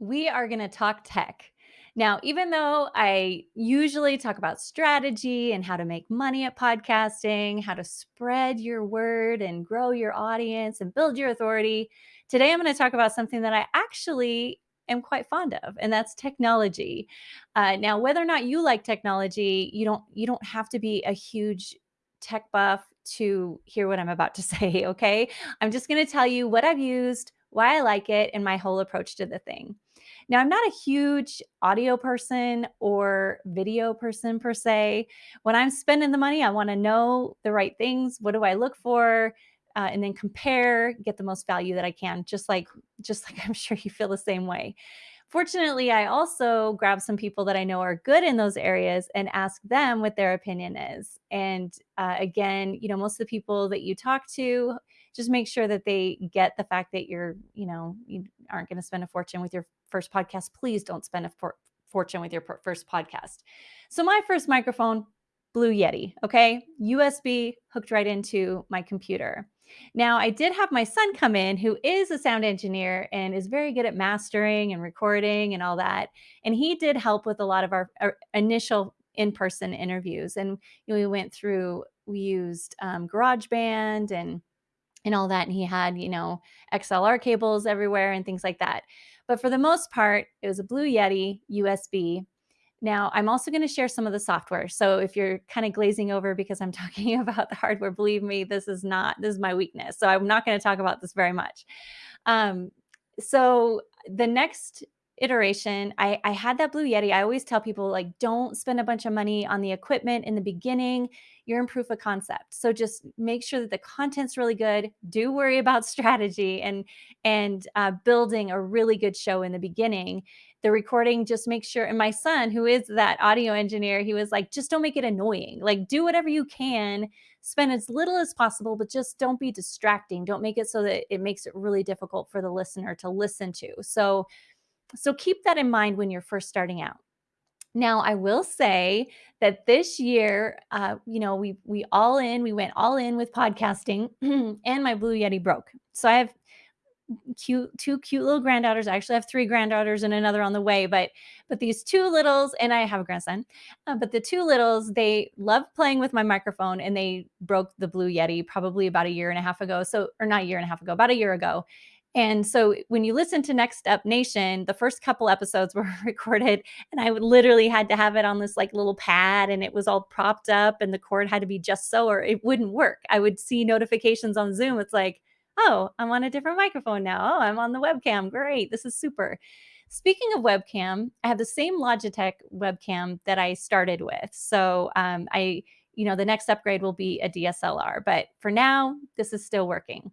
we are going to talk tech. Now, even though I usually talk about strategy and how to make money at podcasting, how to spread your word and grow your audience and build your authority, today I'm going to talk about something that I actually am quite fond of and that's technology. Uh, now whether or not you like technology you don't you don't have to be a huge tech buff to hear what i'm about to say okay? I'm just going to tell you what i've used why i like it and my whole approach to the thing now, I'm not a huge audio person or video person per se. When I'm spending the money, I want to know the right things. What do I look for? Uh, and then compare, get the most value that I can, just like just like I'm sure you feel the same way. Fortunately, I also grab some people that I know are good in those areas and ask them what their opinion is. And uh, again, you know, most of the people that you talk to, just make sure that they get the fact that you're, you know, you aren't going to spend a fortune with your first podcast. Please don't spend a for- fortune with your first podcast. So, my first microphone, Blue Yeti, okay, USB hooked right into my computer. Now, I did have my son come in who is a sound engineer and is very good at mastering and recording and all that. And he did help with a lot of our, our initial in person interviews. And you know, we went through, we used um, GarageBand and and all that and he had you know xlr cables everywhere and things like that but for the most part it was a blue yeti usb now, I'm also going to share some of the software. So if you're kind of glazing over because I'm talking about the hardware, believe me, this is not, this is my weakness. So I'm not going to talk about this very much. Um, so the next iteration, I, I had that Blue Yeti. I always tell people, like, don't spend a bunch of money on the equipment in the beginning. You're in proof of concept. So just make sure that the content's really good. Do worry about strategy and and uh, building a really good show in the beginning the recording just make sure and my son who is that audio engineer he was like just don't make it annoying like do whatever you can spend as little as possible but just don't be distracting don't make it so that it makes it really difficult for the listener to listen to so so keep that in mind when you're first starting out. Now, I will say that this year, uh, you know, we we all in, we went all in with podcasting, and my Blue Yeti broke. So I have cute two cute little granddaughters. I actually have three granddaughters and another on the way but but these two littles and i have a grandson uh, but the two littles they love playing with my microphone and they broke the blue yeti probably about a year and a half ago. So or not a year and a half ago about a year ago and so when you listen to Next Up Nation, the first couple episodes were recorded and I literally had to have it on this like little pad and it was all propped up and the cord had to be just so or it wouldn't work. I would see notifications on Zoom. It's like, oh, I'm on a different microphone now. Oh, I'm on the webcam. Great. This is super. Speaking of webcam, I have the same Logitech webcam that I started with. So um, I, you know, the next upgrade will be a DSLR, but for now, this is still working.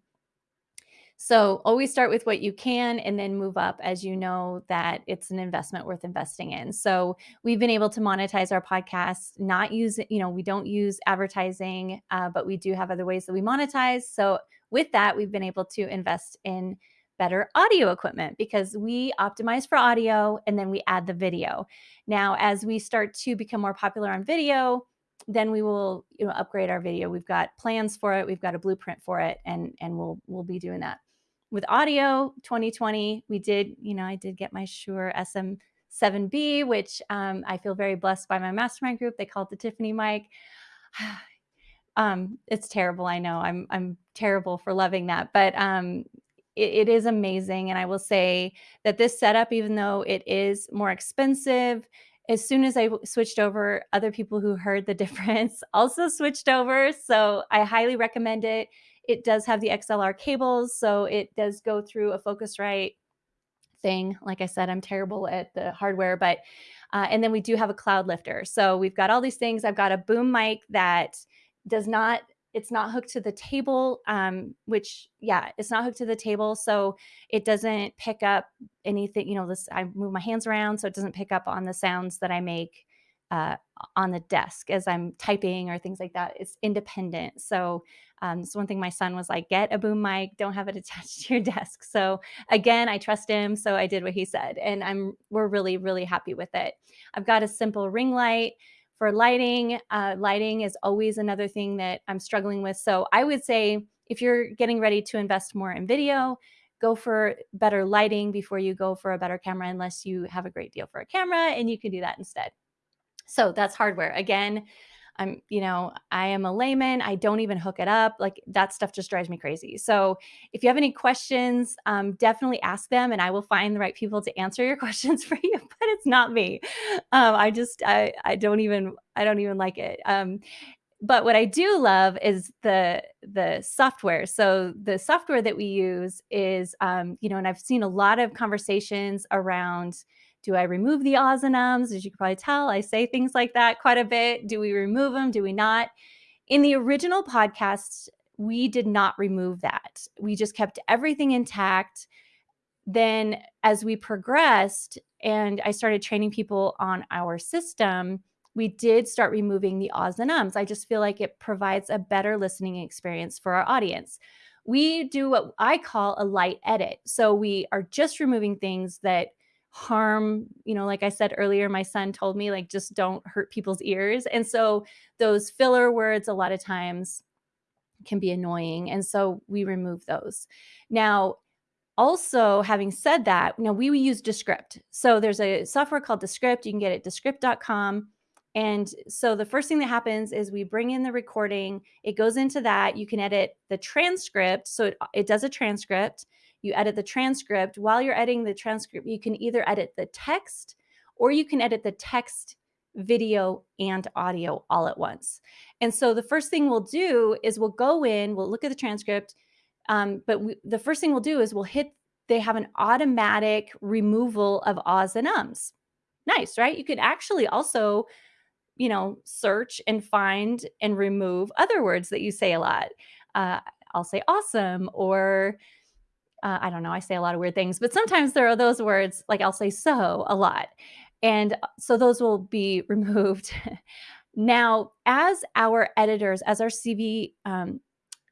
So always start with what you can and then move up as you know that it's an investment worth investing in. So we've been able to monetize our podcast, not use, you know, we don't use advertising, uh, but we do have other ways that we monetize. So with that, we've been able to invest in better audio equipment because we optimize for audio and then we add the video. Now, as we start to become more popular on video, then we will you know upgrade our video. We've got plans for it, we've got a blueprint for it and and we'll we'll be doing that. With audio 2020, we did, you know, I did get my Shure SM7B, which um, I feel very blessed by my mastermind group. They call it the Tiffany mic. Um, it's terrible. I know I'm I'm terrible for loving that, but um, it, it is amazing. And I will say that this setup, even though it is more expensive, as soon as I switched over, other people who heard the difference also switched over. So I highly recommend it. It does have the XLR cables, so it does go through a Focusrite thing. Like I said, I'm terrible at the hardware, but uh, and then we do have a cloud lifter. So we've got all these things. I've got a boom mic that does not it's not hooked to the table um, which yeah it's not hooked to the table so it doesn't pick up anything you know this i move my hands around so it doesn't pick up on the sounds that i make uh, on the desk as i'm typing or things like that it's independent so um, it's one thing my son was like get a boom mic don't have it attached to your desk so again i trust him so i did what he said and i'm we're really really happy with it i've got a simple ring light for lighting, uh, lighting is always another thing that I'm struggling with. So I would say if you're getting ready to invest more in video, go for better lighting before you go for a better camera unless you have a great deal for a camera and you can do that instead. So that's hardware. Again, I'm, you know, I am a layman. I don't even hook it up. Like that stuff just drives me crazy. So if you have any questions, um, definitely ask them and I will find the right people to answer your questions for you, but it's not me. Um, I just, I, I don't even, I don't even like it. Um, but what I do love is the the software. So the software that we use is, um, you know, and I've seen a lot of conversations around do I remove the ahs and ums? As you can probably tell, I say things like that quite a bit. Do we remove them? Do we not? In the original podcast, we did not remove that. We just kept everything intact. Then, as we progressed and I started training people on our system, we did start removing the ahs and ums. I just feel like it provides a better listening experience for our audience. We do what I call a light edit. So we are just removing things that harm, you know, like I said earlier, my son told me, like, just don't hurt people's ears. And so those filler words, a lot of times, can be annoying. And so we remove those. Now, also having said that, you know, we use Descript. So there's a software called Descript. You can get it descript.com. And so the first thing that happens is we bring in the recording, it goes into that. You can edit the transcript. So it, it does a transcript. You edit the transcript. While you're editing the transcript, you can either edit the text or you can edit the text, video, and audio all at once. And so the first thing we'll do is we'll go in, we'll look at the transcript. Um, but we, the first thing we'll do is we'll hit, they have an automatic removal of ahs and ums. Nice, right? You could actually also you know, search and find and remove other words that you say a lot. Uh, I'll say awesome or uh, I don't know, I say a lot of weird things, but sometimes there are those words like I'll say so a lot. And uh, so those will be removed. now, as our editors, as our CV um,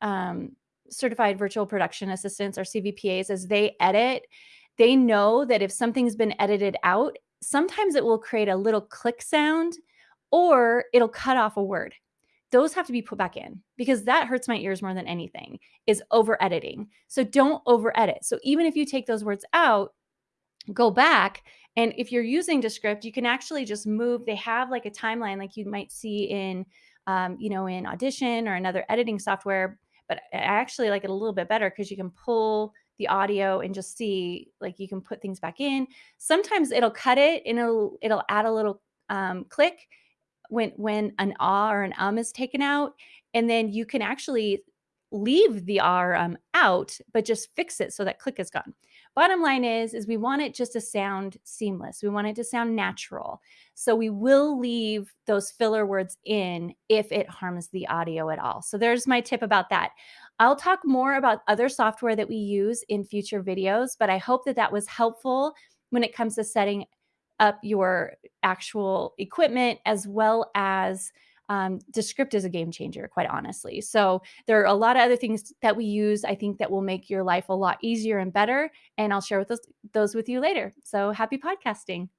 um, certified virtual production assistants or CVPAs, as they edit, they know that if something's been edited out, sometimes it will create a little click sound or it'll cut off a word. Those have to be put back in because that hurts my ears more than anything is over editing. So don't over edit. So even if you take those words out, go back and if you're using Descript, you can actually just move. They have like a timeline like you might see in, um, you know, in Audition or another editing software. But I actually like it a little bit better because you can pull the audio and just see like you can put things back in. Sometimes it'll cut it and it'll it'll add a little um, click when when an ah or an um is taken out and then you can actually leave the ah or um out but just fix it so that click is gone. Bottom line is is we want it just to sound seamless. We want it to sound natural. So we will leave those filler words in if it harms the audio at all. So there's my tip about that. I'll talk more about other software that we use in future videos but i hope that that was helpful when it comes to setting up your actual equipment as well as um, Descript is a game changer, quite honestly. So there are a lot of other things that we use, I think, that will make your life a lot easier and better. And I'll share with those, those with you later. So happy podcasting.